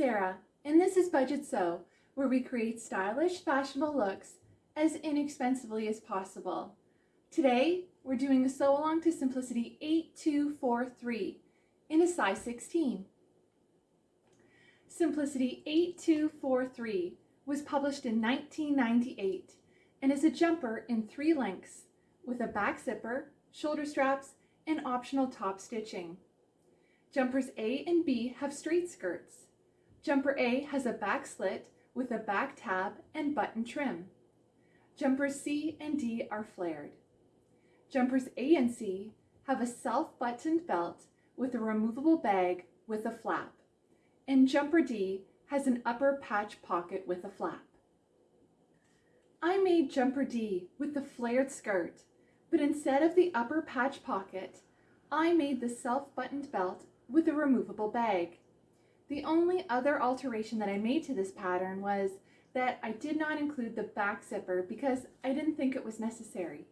Sarah, and this is Budget Sew, where we create stylish, fashionable looks as inexpensively as possible. Today, we're doing a sew along to Simplicity 8243 in a size 16. Simplicity 8243 was published in 1998 and is a jumper in three lengths with a back zipper, shoulder straps, and optional top stitching. Jumpers A and B have straight skirts. Jumper A has a back slit with a back tab and button trim. Jumpers C and D are flared. Jumpers A and C have a self-buttoned belt with a removable bag with a flap. And jumper D has an upper patch pocket with a flap. I made jumper D with the flared skirt, but instead of the upper patch pocket, I made the self-buttoned belt with a removable bag. The only other alteration that I made to this pattern was that I did not include the back zipper because I didn't think it was necessary.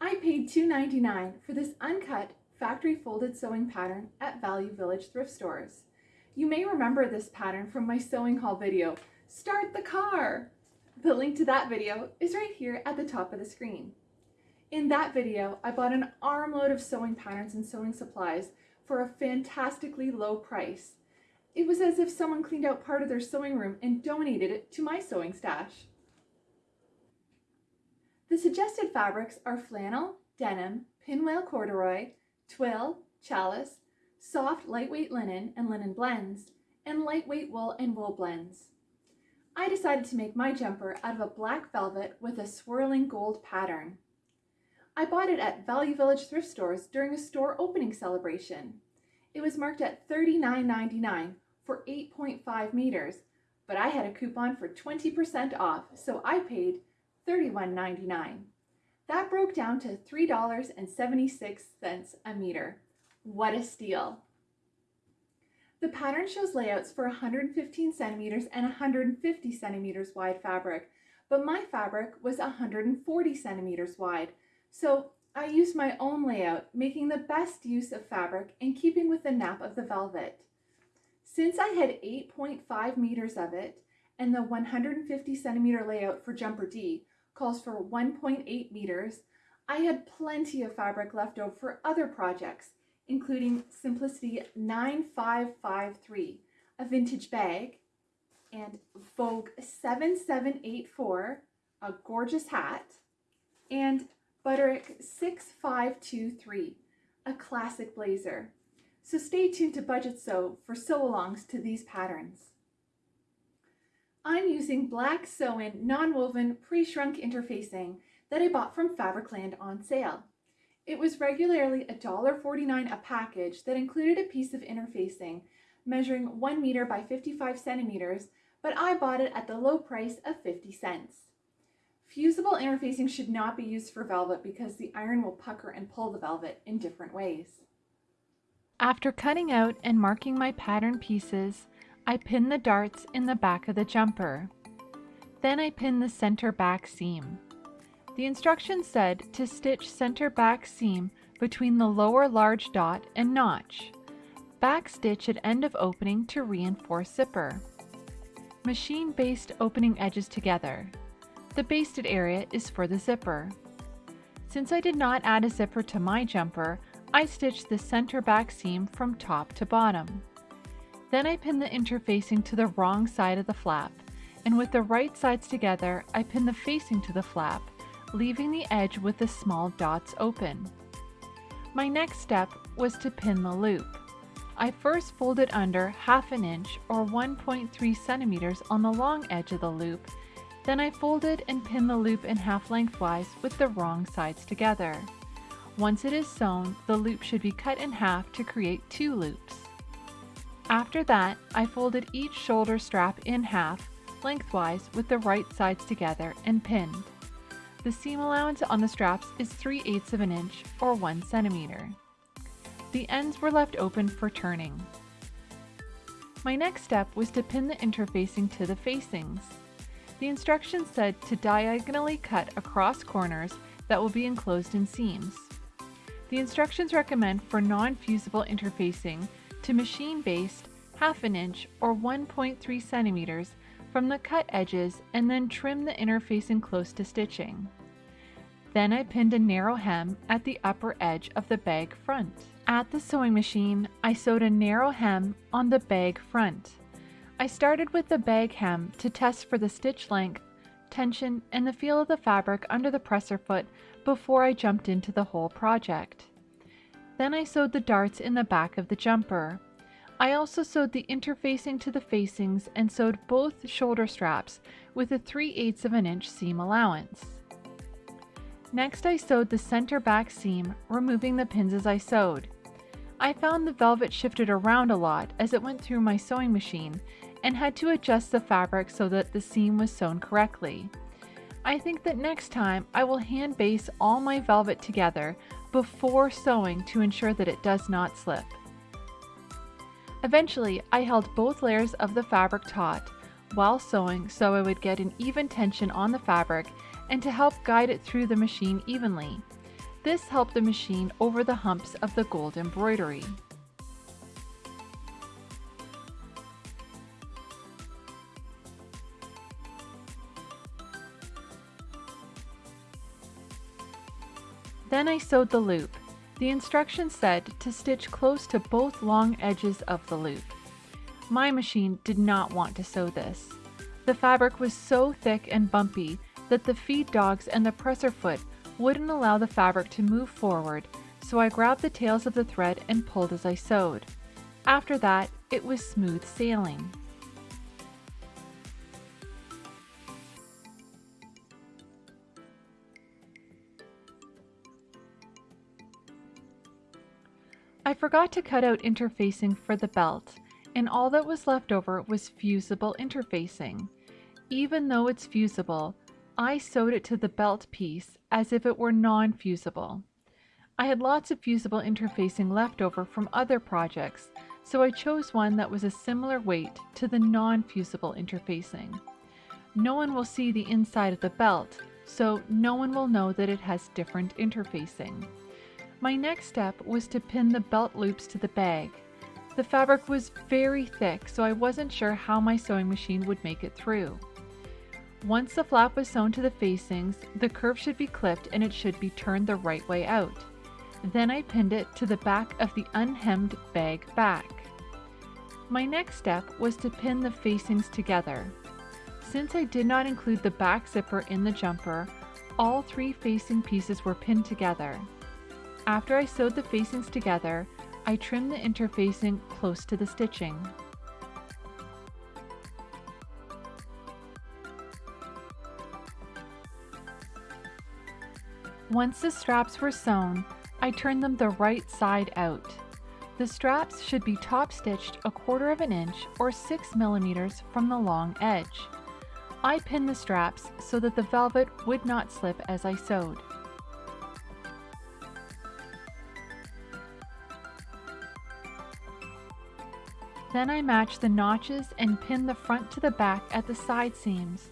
I paid $2.99 for this uncut factory folded sewing pattern at Value Village thrift stores. You may remember this pattern from my sewing haul video, Start the Car! The link to that video is right here at the top of the screen. In that video, I bought an armload of sewing patterns and sewing supplies for a fantastically low price. It was as if someone cleaned out part of their sewing room and donated it to my sewing stash. The suggested fabrics are flannel, denim, pinwale corduroy, twill, challis, soft lightweight linen and linen blends, and lightweight wool and wool blends. I decided to make my jumper out of a black velvet with a swirling gold pattern. I bought it at Value Village thrift stores during a store opening celebration. It was marked at $39.99 for 8.5 meters, but I had a coupon for 20% off, so I paid $31.99. That broke down to $3.76 a meter. What a steal! The pattern shows layouts for 115 centimeters and 150 centimeters wide fabric, but my fabric was 140 centimeters wide, so I used my own layout, making the best use of fabric and keeping with the nap of the velvet. Since I had 8.5 meters of it, and the 150 centimeter layout for jumper D calls for 1.8 meters, I had plenty of fabric left over for other projects, including Simplicity 9553, a vintage bag, and Vogue 7784, a gorgeous hat, and Butterick 6523, a classic blazer. So stay tuned to Budget Sew for sew-alongs to these patterns. I'm using black sew-in non-woven pre-shrunk interfacing that I bought from Fabricland on sale. It was regularly $1.49 a package that included a piece of interfacing measuring 1 meter by 55 centimeters, but I bought it at the low price of 50 cents. Fusible interfacing should not be used for velvet because the iron will pucker and pull the velvet in different ways. After cutting out and marking my pattern pieces, I pin the darts in the back of the jumper. Then I pin the center back seam. The instructions said to stitch center back seam between the lower large dot and notch. Back stitch at end of opening to reinforce zipper. Machine baste opening edges together. The basted area is for the zipper. Since I did not add a zipper to my jumper, I stitched the center back seam from top to bottom. Then I pinned the interfacing to the wrong side of the flap, and with the right sides together, I pinned the facing to the flap, leaving the edge with the small dots open. My next step was to pin the loop. I first folded under half an inch or 1.3 centimeters on the long edge of the loop then I folded and pinned the loop in half lengthwise with the wrong sides together. Once it is sewn, the loop should be cut in half to create two loops. After that, I folded each shoulder strap in half, lengthwise with the right sides together and pinned. The seam allowance on the straps is 3 eighths of an inch or 1 centimeter. The ends were left open for turning. My next step was to pin the interfacing to the facings. The instructions said to diagonally cut across corners that will be enclosed in seams. The instructions recommend for non-fusible interfacing to machine baste half an inch or 1.3 centimeters from the cut edges and then trim the interfacing close to stitching. Then I pinned a narrow hem at the upper edge of the bag front. At the sewing machine, I sewed a narrow hem on the bag front. I started with the bag hem to test for the stitch length, tension, and the feel of the fabric under the presser foot before I jumped into the whole project. Then I sewed the darts in the back of the jumper. I also sewed the interfacing to the facings and sewed both shoulder straps with a 3 8 of an inch seam allowance. Next I sewed the center back seam, removing the pins as I sewed. I found the velvet shifted around a lot as it went through my sewing machine and had to adjust the fabric so that the seam was sewn correctly. I think that next time I will hand baste all my velvet together before sewing to ensure that it does not slip. Eventually, I held both layers of the fabric taut while sewing so I would get an even tension on the fabric and to help guide it through the machine evenly. This helped the machine over the humps of the gold embroidery. Then I sewed the loop. The instructions said to stitch close to both long edges of the loop. My machine did not want to sew this. The fabric was so thick and bumpy that the feed dogs and the presser foot wouldn't allow the fabric to move forward, so I grabbed the tails of the thread and pulled as I sewed. After that, it was smooth sailing. Forgot to cut out interfacing for the belt, and all that was left over was fusible interfacing. Even though it's fusible, I sewed it to the belt piece as if it were non-fusible. I had lots of fusible interfacing left over from other projects, so I chose one that was a similar weight to the non-fusible interfacing. No one will see the inside of the belt, so no one will know that it has different interfacing. My next step was to pin the belt loops to the bag. The fabric was very thick, so I wasn't sure how my sewing machine would make it through. Once the flap was sewn to the facings, the curve should be clipped and it should be turned the right way out. Then I pinned it to the back of the unhemmed bag back. My next step was to pin the facings together. Since I did not include the back zipper in the jumper, all three facing pieces were pinned together. After I sewed the facings together, I trimmed the interfacing close to the stitching. Once the straps were sewn, I turned them the right side out. The straps should be top stitched a quarter of an inch or 6 millimeters from the long edge. I pinned the straps so that the velvet would not slip as I sewed. Then I match the notches and pin the front to the back at the side seams.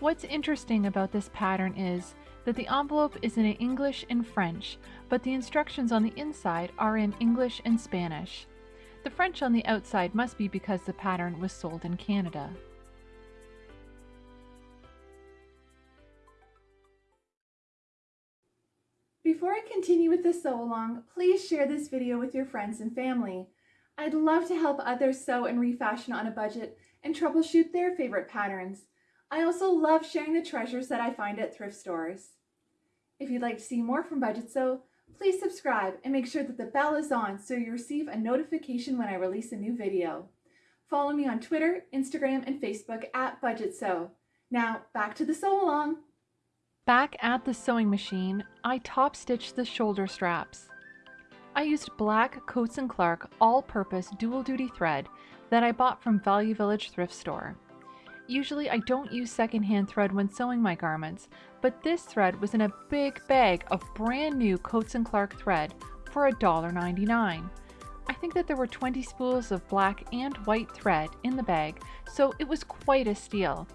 What's interesting about this pattern is that the envelope is in English and French, but the instructions on the inside are in English and Spanish. The French on the outside must be because the pattern was sold in Canada. Before I continue with the sew along, please share this video with your friends and family. I'd love to help others sew and refashion on a budget and troubleshoot their favorite patterns. I also love sharing the treasures that I find at thrift stores. If you'd like to see more from Budget Sew, please subscribe and make sure that the bell is on so you receive a notification when I release a new video. Follow me on Twitter, Instagram, and Facebook at Budget Sew. Now, back to the sew along. Back at the sewing machine, I top stitched the shoulder straps. I used black Coats & Clark all-purpose dual-duty thread that I bought from Value Village thrift store. Usually I don't use secondhand thread when sewing my garments, but this thread was in a big bag of brand new Coats & Clark thread for $1.99. I think that there were 20 spools of black and white thread in the bag, so it was quite a steal.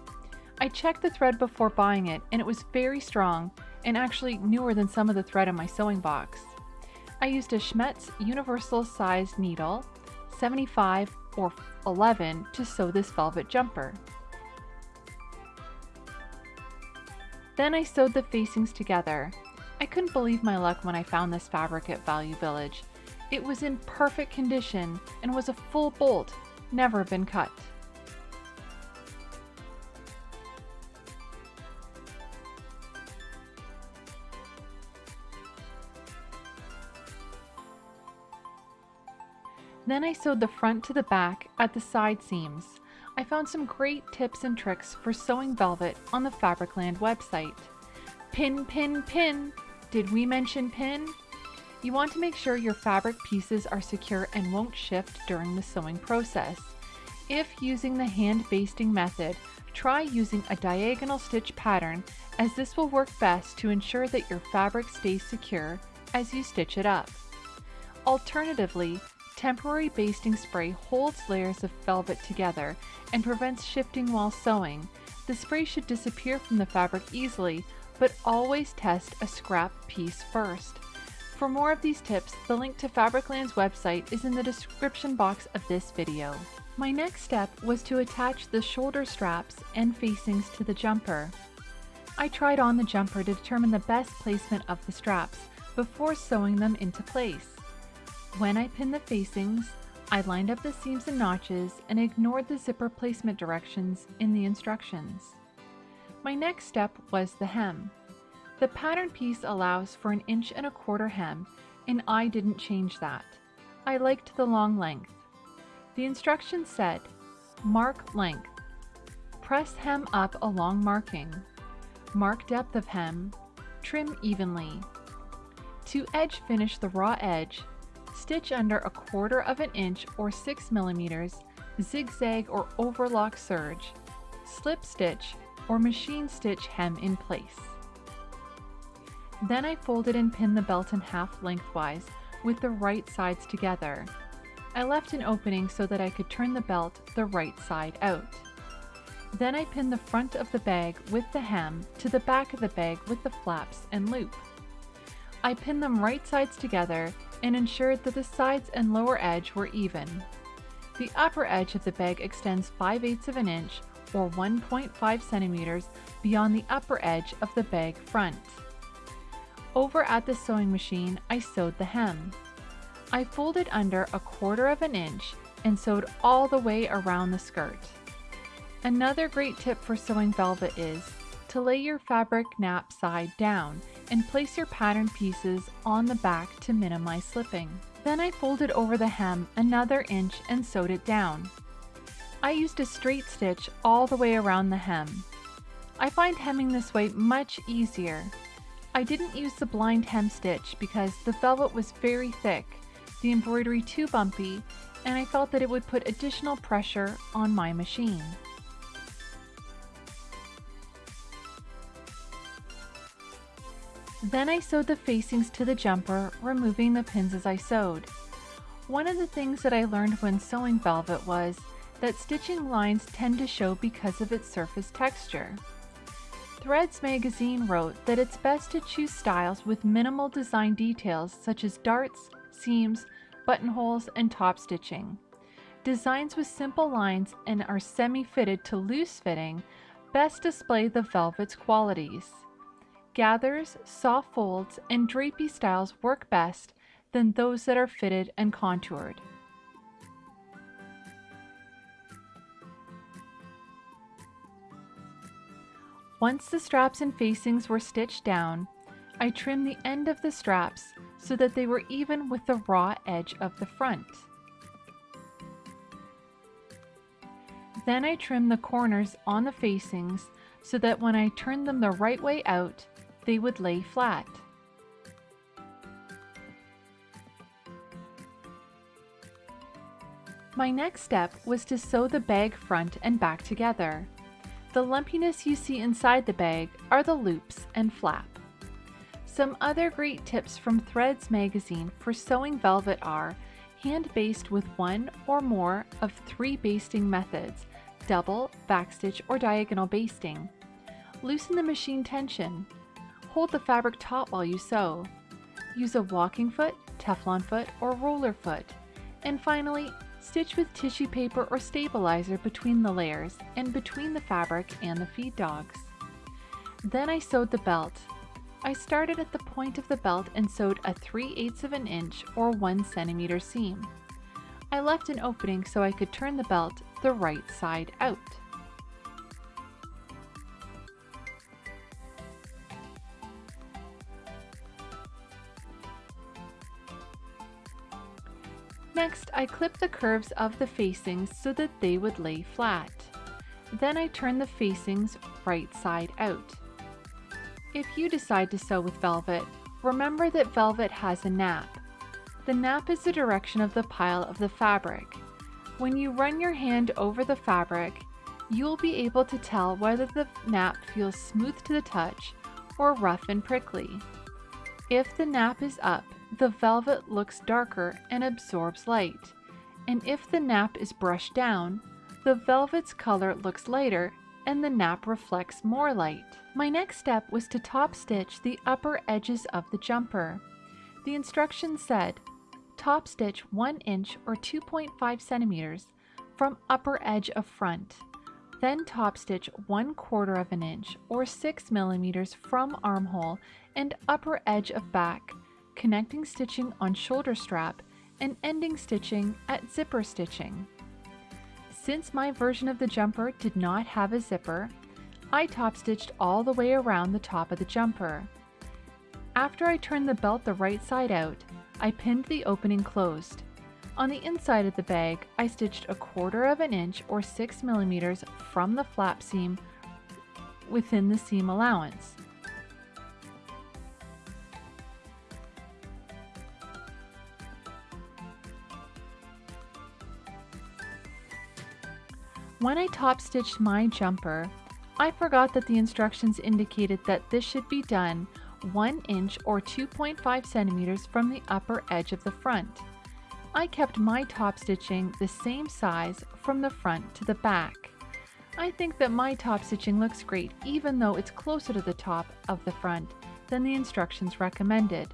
I checked the thread before buying it and it was very strong and actually newer than some of the thread in my sewing box. I used a Schmetz universal size needle, 75 or 11 to sew this velvet jumper. Then I sewed the facings together. I couldn't believe my luck when I found this fabric at Value Village. It was in perfect condition and was a full bolt, never been cut. Then I sewed the front to the back at the side seams. I found some great tips and tricks for sewing velvet on the Fabricland website. Pin, pin, pin! Did we mention pin? You want to make sure your fabric pieces are secure and won't shift during the sewing process. If using the hand basting method, try using a diagonal stitch pattern as this will work best to ensure that your fabric stays secure as you stitch it up. Alternatively, Temporary basting spray holds layers of velvet together and prevents shifting while sewing. The spray should disappear from the fabric easily, but always test a scrap piece first. For more of these tips, the link to Fabricland's website is in the description box of this video. My next step was to attach the shoulder straps and facings to the jumper. I tried on the jumper to determine the best placement of the straps before sewing them into place. When I pinned the facings, I lined up the seams and notches and ignored the zipper placement directions in the instructions. My next step was the hem. The pattern piece allows for an inch and a quarter hem and I didn't change that. I liked the long length. The instructions said, mark length, press hem up along marking, mark depth of hem, trim evenly. To edge finish the raw edge, Stitch under a quarter of an inch or 6 millimeters, zigzag or overlock serge, slip stitch or machine stitch hem in place. Then I folded and pinned the belt in half lengthwise with the right sides together. I left an opening so that I could turn the belt the right side out. Then I pinned the front of the bag with the hem to the back of the bag with the flaps and loop. I pinned them right sides together and ensured that the sides and lower edge were even. The upper edge of the bag extends 5 eighths of an inch or 1.5 centimeters beyond the upper edge of the bag front. Over at the sewing machine, I sewed the hem. I folded under a quarter of an inch and sewed all the way around the skirt. Another great tip for sewing velvet is to lay your fabric nap side down and place your pattern pieces on the back to minimize slipping. Then I folded over the hem another inch and sewed it down. I used a straight stitch all the way around the hem. I find hemming this way much easier. I didn't use the blind hem stitch because the velvet was very thick, the embroidery too bumpy, and I felt that it would put additional pressure on my machine. Then I sewed the facings to the jumper, removing the pins as I sewed. One of the things that I learned when sewing velvet was that stitching lines tend to show because of its surface texture. Threads magazine wrote that it's best to choose styles with minimal design details such as darts, seams, buttonholes, and top stitching. Designs with simple lines and are semi-fitted to loose fitting best display the velvet's qualities. Gathers, soft folds, and drapey styles work best than those that are fitted and contoured. Once the straps and facings were stitched down, I trimmed the end of the straps so that they were even with the raw edge of the front. Then I trimmed the corners on the facings so that when I turned them the right way out, they would lay flat. My next step was to sew the bag front and back together. The lumpiness you see inside the bag are the loops and flap. Some other great tips from Threads magazine for sewing velvet are hand baste with one or more of three basting methods, double, backstitch, or diagonal basting. Loosen the machine tension. Hold the fabric taut while you sew. Use a walking foot, Teflon foot, or roller foot. And finally, Stitch with tissue paper or stabilizer between the layers and between the fabric and the feed dogs. Then I sewed the belt. I started at the point of the belt and sewed a 3 8 of an inch or 1 centimeter seam. I left an opening so I could turn the belt the right side out. Next, I clip the curves of the facings so that they would lay flat. Then I turn the facings right side out. If you decide to sew with velvet, remember that velvet has a nap. The nap is the direction of the pile of the fabric. When you run your hand over the fabric, you will be able to tell whether the nap feels smooth to the touch or rough and prickly. If the nap is up, the velvet looks darker and absorbs light, and if the nap is brushed down, the velvet's color looks lighter and the nap reflects more light. My next step was to top stitch the upper edges of the jumper. The instructions said, top stitch 1 inch or 2.5 centimeters from upper edge of front. Then top stitch 1 quarter of an inch or 6 millimeters from armhole and upper edge of back connecting stitching on shoulder strap, and ending stitching at zipper stitching. Since my version of the jumper did not have a zipper, I top stitched all the way around the top of the jumper. After I turned the belt the right side out, I pinned the opening closed. On the inside of the bag, I stitched a quarter of an inch or 6 millimeters from the flap seam within the seam allowance. When I top stitched my jumper, I forgot that the instructions indicated that this should be done 1 inch or 2.5 centimeters from the upper edge of the front. I kept my top stitching the same size from the front to the back. I think that my top stitching looks great even though it's closer to the top of the front than the instructions recommended.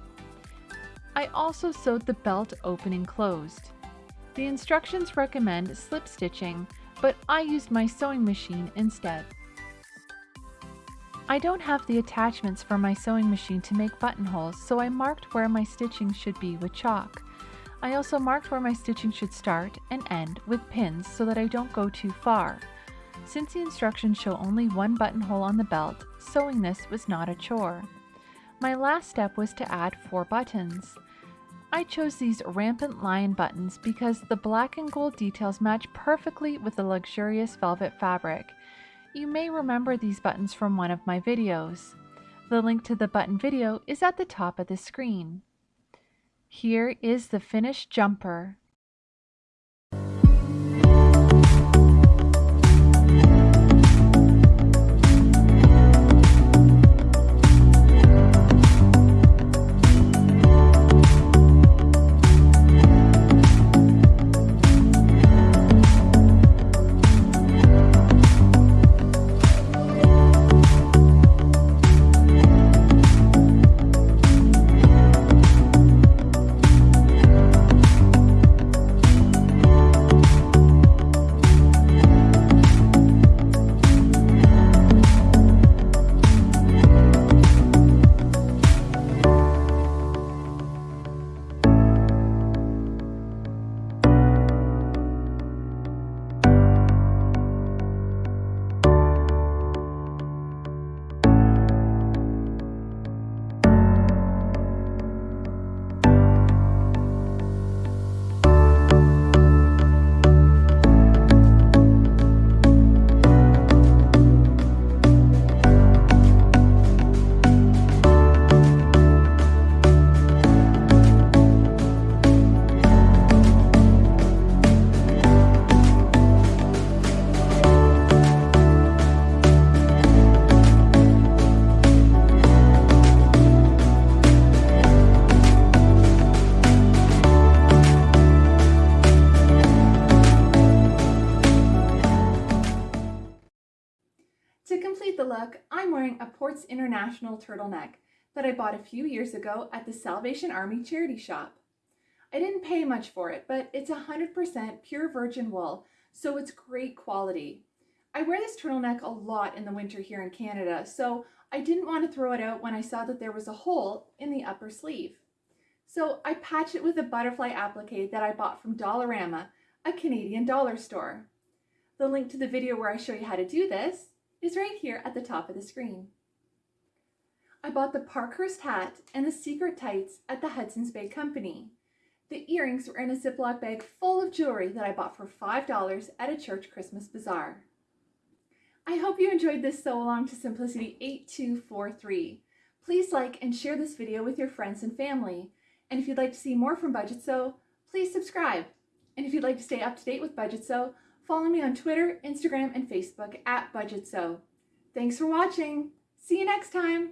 I also sewed the belt opening closed. The instructions recommend slip stitching but I used my sewing machine instead. I don't have the attachments for my sewing machine to make buttonholes, so I marked where my stitching should be with chalk. I also marked where my stitching should start and end with pins so that I don't go too far. Since the instructions show only one buttonhole on the belt, sewing this was not a chore. My last step was to add four buttons. I chose these rampant lion buttons because the black and gold details match perfectly with the luxurious velvet fabric. You may remember these buttons from one of my videos. The link to the button video is at the top of the screen. Here is the finished jumper. Look, I'm wearing a Ports International turtleneck that I bought a few years ago at the Salvation Army charity shop. I didn't pay much for it, but it's 100% pure virgin wool, so it's great quality. I wear this turtleneck a lot in the winter here in Canada, so I didn't want to throw it out when I saw that there was a hole in the upper sleeve. So I patched it with a butterfly applique that I bought from Dollarama, a Canadian dollar store. The link to the video where I show you how to do this is right here at the top of the screen. I bought the Parkhurst hat and the secret tights at the Hudson's Bay Company. The earrings were in a Ziploc bag full of jewelry that I bought for $5 at a church Christmas bazaar. I hope you enjoyed this sew along to Simplicity 8243. Please like and share this video with your friends and family. And if you'd like to see more from Budget Sew, please subscribe. And if you'd like to stay up to date with Budget Sew, follow me on Twitter, Instagram, and Facebook at Budget Sew. Thanks for watching. See you next time.